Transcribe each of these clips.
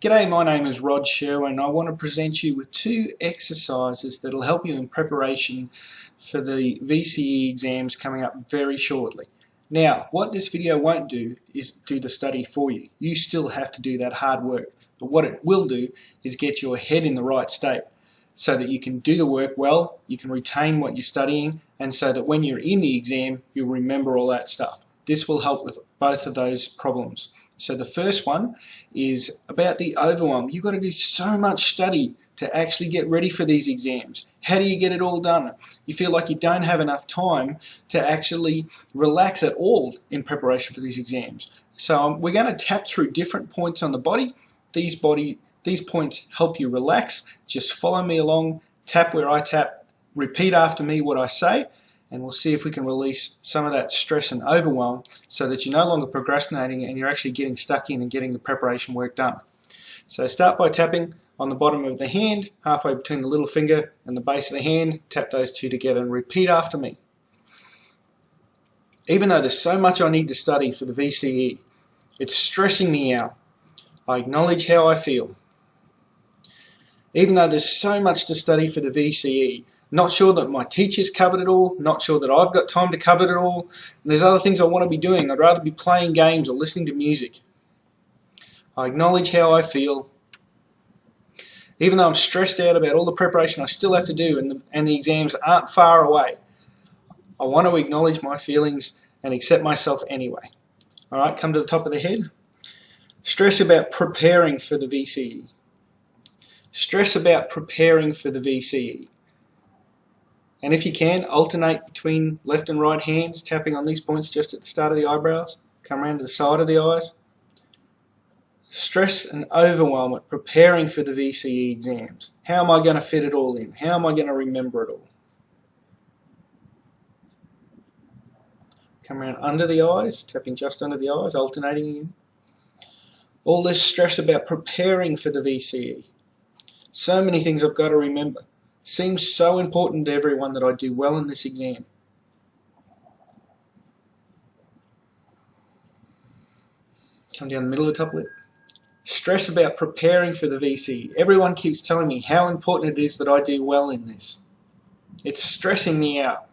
G'day, my name is Rod Sherwin I want to present you with two exercises that will help you in preparation for the VCE exams coming up very shortly. Now, what this video won't do is do the study for you. You still have to do that hard work. But what it will do is get your head in the right state so that you can do the work well, you can retain what you're studying, and so that when you're in the exam, you'll remember all that stuff. This will help with both of those problems. So the first one is about the overwhelm. You've got to do so much study to actually get ready for these exams. How do you get it all done? You feel like you don't have enough time to actually relax at all in preparation for these exams. So um, we're going to tap through different points on the body. These body these points help you relax. Just follow me along, tap where I tap, repeat after me what I say, and we'll see if we can release some of that stress and overwhelm so that you're no longer procrastinating and you're actually getting stuck in and getting the preparation work done. So start by tapping on the bottom of the hand, halfway between the little finger and the base of the hand, tap those two together and repeat after me. Even though there's so much I need to study for the VCE, it's stressing me out. I acknowledge how I feel. Even though there's so much to study for the VCE, not sure that my teacher's covered it all, not sure that I've got time to cover it all. And there's other things I want to be doing. I'd rather be playing games or listening to music. I acknowledge how I feel. Even though I'm stressed out about all the preparation I still have to do and the, and the exams aren't far away, I want to acknowledge my feelings and accept myself anyway. Alright, come to the top of the head. Stress about preparing for the VCE. Stress about preparing for the VCE. And if you can, alternate between left and right hands, tapping on these points just at the start of the eyebrows. Come around to the side of the eyes. Stress and overwhelm at preparing for the VCE exams. How am I going to fit it all in? How am I going to remember it all? Come around under the eyes, tapping just under the eyes, alternating again. All this stress about preparing for the VCE. So many things I've got to remember seems so important to everyone that I do well in this exam. Come down the middle of the top lip. Stress about preparing for the VC. Everyone keeps telling me how important it is that I do well in this. It's stressing me out.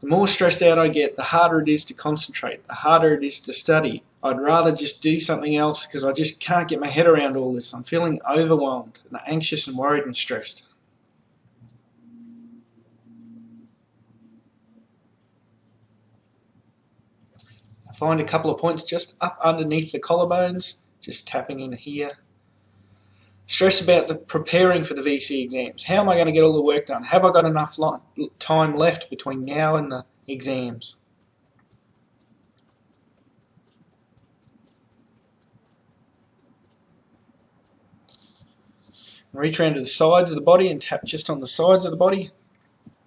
The more stressed out I get, the harder it is to concentrate, the harder it is to study, I'd rather just do something else because I just can't get my head around all this. I'm feeling overwhelmed and anxious and worried and stressed. I find a couple of points just up underneath the collarbones, just tapping in here. Stress about the preparing for the VC exams. How am I going to get all the work done? Have I got enough time left between now and the exams? Reach around to the sides of the body and tap just on the sides of the body.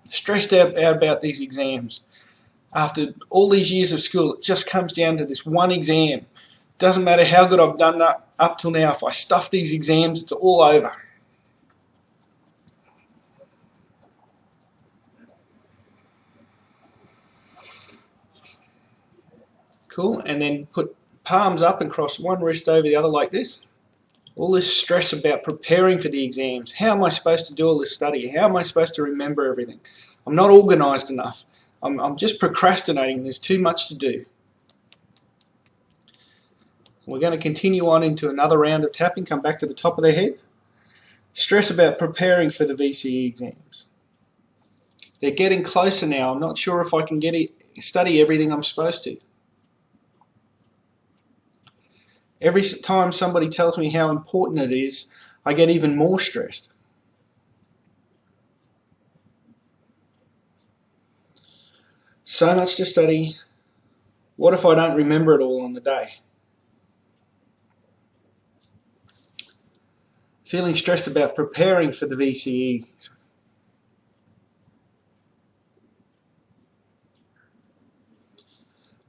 Stressed out, out about these exams. After all these years of school, it just comes down to this one exam. Doesn't matter how good I've done up, up till now, if I stuff these exams, it's all over. Cool, and then put palms up and cross one wrist over the other like this all this stress about preparing for the exams. How am I supposed to do all this study? How am I supposed to remember everything? I'm not organised enough. I'm, I'm just procrastinating. There's too much to do. We're going to continue on into another round of tapping, come back to the top of the head. Stress about preparing for the VCE exams. They're getting closer now. I'm not sure if I can get it, study everything I'm supposed to. Every time somebody tells me how important it is, I get even more stressed. So much to study. What if I don't remember it all on the day? Feeling stressed about preparing for the VCE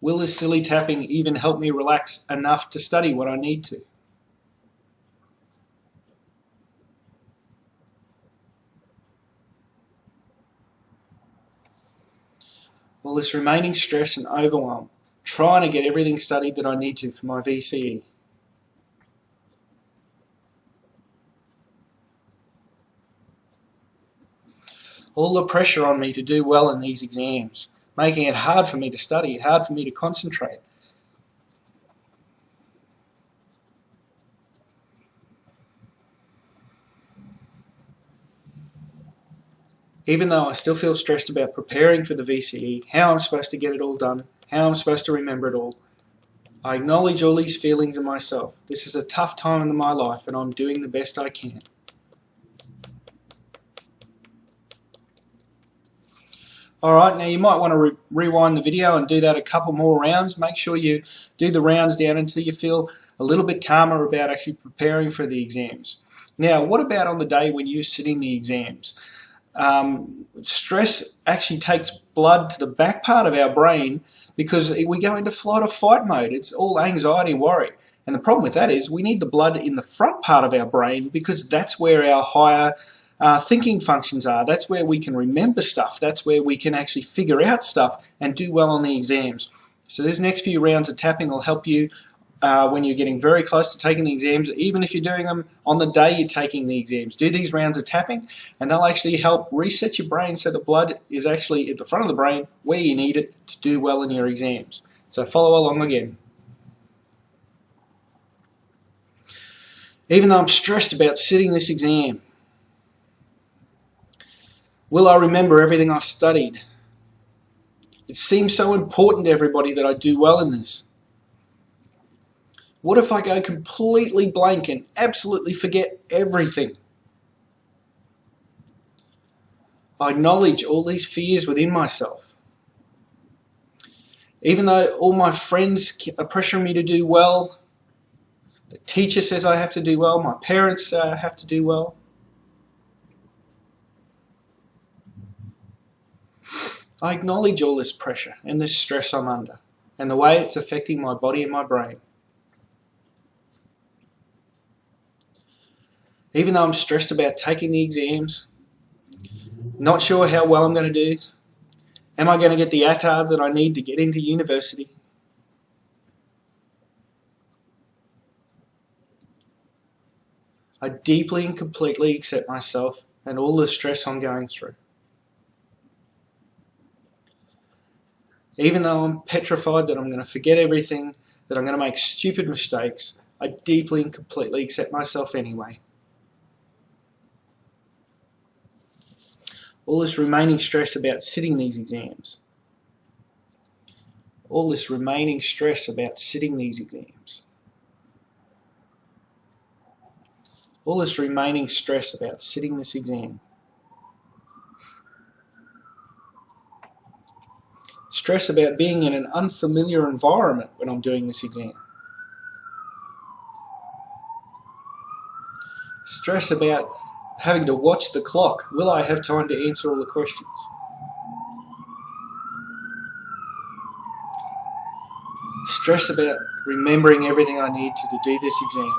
Will this silly tapping even help me relax enough to study what I need to? Will this remaining stress and overwhelm trying to get everything studied that I need to for my VCE. All the pressure on me to do well in these exams, making it hard for me to study, hard for me to concentrate. even though I still feel stressed about preparing for the VCE, how I'm supposed to get it all done, how I'm supposed to remember it all, I acknowledge all these feelings in myself. This is a tough time in my life and I'm doing the best I can. Alright, now you might want to re rewind the video and do that a couple more rounds. Make sure you do the rounds down until you feel a little bit calmer about actually preparing for the exams. Now, what about on the day when you're sitting the exams? um, stress actually takes blood to the back part of our brain because we go into flight or fight mode. It's all anxiety and worry. And the problem with that is we need the blood in the front part of our brain because that's where our higher uh, thinking functions are. That's where we can remember stuff. That's where we can actually figure out stuff and do well on the exams. So these next few rounds of tapping will help you uh, when you're getting very close to taking the exams, even if you're doing them on the day you're taking the exams. Do these rounds of tapping and they'll actually help reset your brain so the blood is actually at the front of the brain where you need it to do well in your exams. So follow along again. Even though I'm stressed about sitting this exam, will I remember everything I've studied? It seems so important to everybody that I do well in this. What if I go completely blank and absolutely forget everything? I acknowledge all these fears within myself. Even though all my friends are pressuring me to do well, the teacher says I have to do well, my parents uh, have to do well. I acknowledge all this pressure and this stress I'm under and the way it's affecting my body and my brain. even though I'm stressed about taking the exams, not sure how well I'm going to do, am I going to get the ATAR that I need to get into university? I deeply and completely accept myself and all the stress I'm going through. Even though I'm petrified that I'm going to forget everything, that I'm going to make stupid mistakes, I deeply and completely accept myself anyway. all this remaining stress about sitting these exams, all this remaining stress about sitting these exams, all this remaining stress about sitting this exam, stress about being in an unfamiliar environment when I'm doing this exam. Stress about having to watch the clock. Will I have time to answer all the questions? Stress about remembering everything I need to, to do this exam.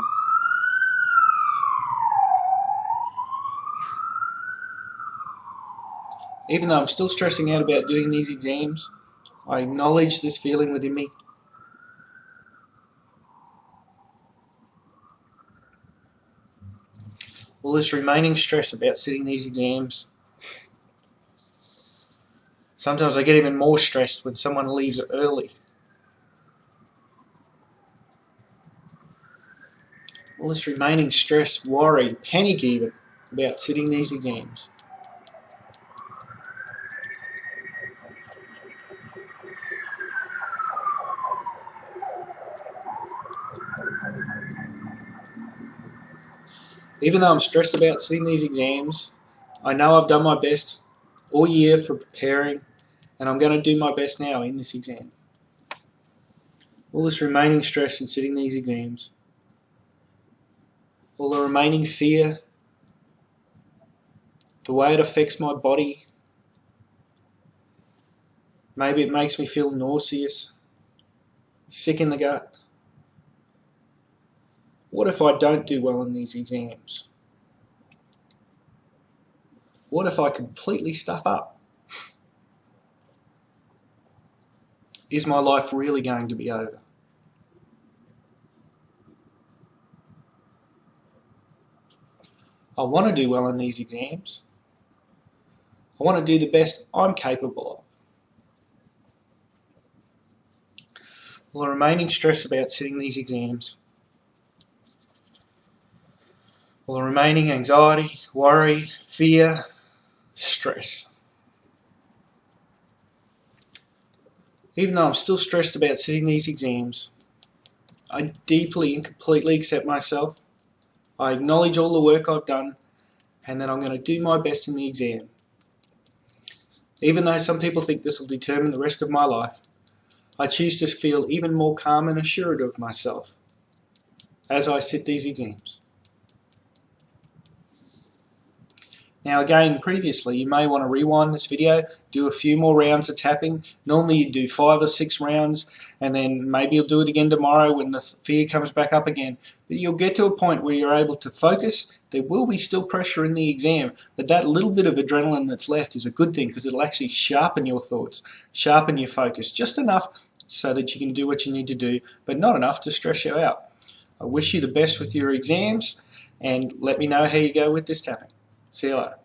Even though I'm still stressing out about doing these exams, I acknowledge this feeling within me all this remaining stress about sitting these exams. Sometimes I get even more stressed when someone leaves early. All this remaining stress, worry, panic even about sitting these exams. Even though I'm stressed about sitting these exams, I know I've done my best all year for preparing, and I'm going to do my best now in this exam. All this remaining stress in sitting these exams, all the remaining fear, the way it affects my body, maybe it makes me feel nauseous, sick in the gut. What if I don't do well in these exams? What if I completely stuff up? is my life really going to be over? I want to do well in these exams. I want to do the best I'm capable of. The remaining stress about sitting these exams, while the remaining anxiety, worry, fear, stress. Even though I'm still stressed about sitting these exams, I deeply and completely accept myself. I acknowledge all the work I've done and that I'm going to do my best in the exam. Even though some people think this will determine the rest of my life, I choose to feel even more calm and assured of myself as I sit these exams. Now again, previously, you may want to rewind this video, do a few more rounds of tapping. Normally you do five or six rounds, and then maybe you'll do it again tomorrow when the fear comes back up again. But you'll get to a point where you're able to focus. There will be still pressure in the exam, but that little bit of adrenaline that's left is a good thing because it'll actually sharpen your thoughts, sharpen your focus, just enough so that you can do what you need to do, but not enough to stress you out. I wish you the best with your exams, and let me know how you go with this tapping. See you later.